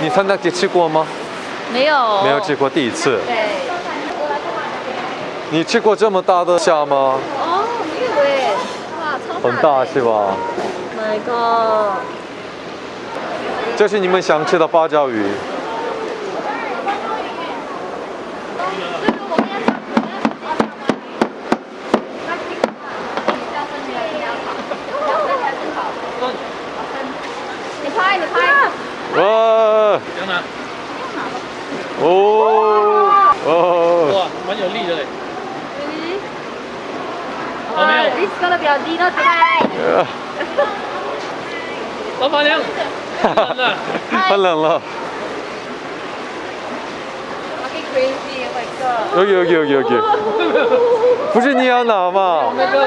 你参加节吃过吗？没有。没有吃过第一次。对。你吃过这么大的虾吗？哦没有哎哇超大很大是吧？My God 这是你们想吃的芭蕉鱼。嗯好的拍你拍。哇哦。哇蛮有力的嘞。啊迪斯科的表弟到此来老板娘很冷了。哦有有有有不是你要拿嘛那个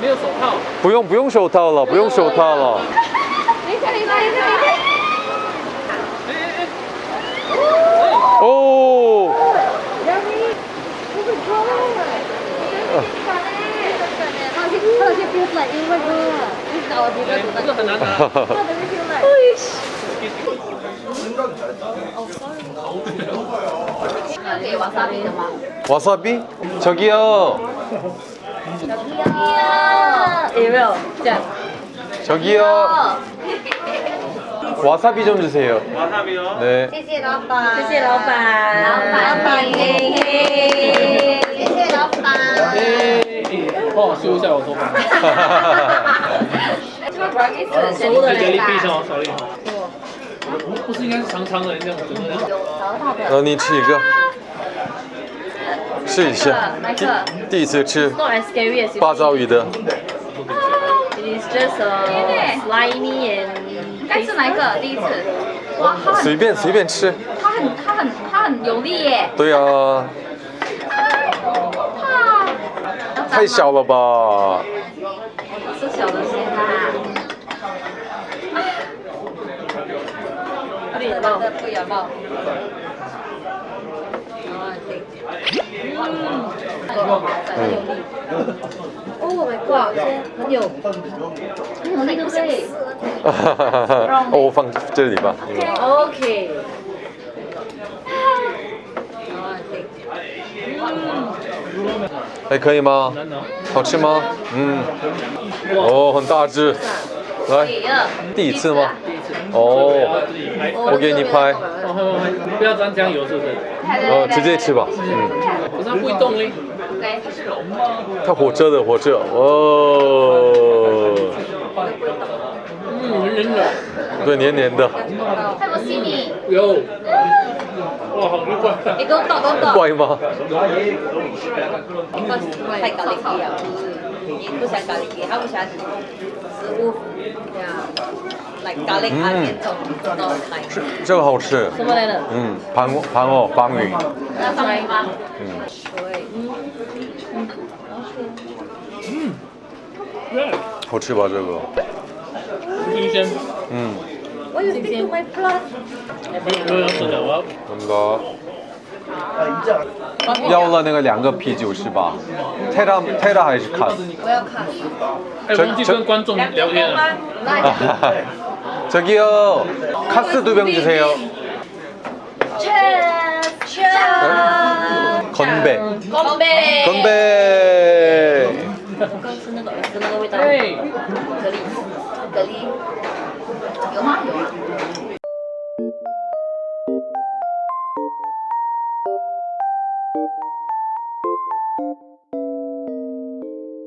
没有手套。不用不用手套了不用手套了。零下零下零下零下 feel like? 给瓦萨比的吗？ 와사비 저기요有没有这样？ 저기요 와사비 좀 주세요 马上没有。 네 谢谢老板，谢谢老板，老板嘿嘿，谢谢老板。帮我修一下我头发。 不是应该是长长的那样子吗？然后你吃一个试一下？第一次吃八爪鱼的 It is just a slimy and. 该吃哪一个？第一次。哇，它很随便随便吃它很它很它很有力耶。对啊太小了吧是小的先啊。不咬爆，不咬爆。嗯。Oh my god，很有很有力，对不对哦我放这里吧？OK。还可以吗。好吃吗嗯哦很大只来第一次吗哦自己拍。我给你拍不要沾酱油，是不是？哦直接吃吧嗯可是它不会动嘞。它火车的火车哦嗯。对黏黏的有。哇，好奇怪。你给我倒，给我倒。怪吗太搞力了，你不想搞力，他不喜欢食物呀 like 这个好吃什么来的？嗯盘盘哦方鱼那放鱼吗？嗯好吃吧这个新鲜。嗯要吃的，我要。那个要了那个两个啤酒是吧？泰拉泰拉还是卡？我要看。哎，忘记跟观众聊天了。저기요 카스 두 병 주세요. 건배. 건배. 건배.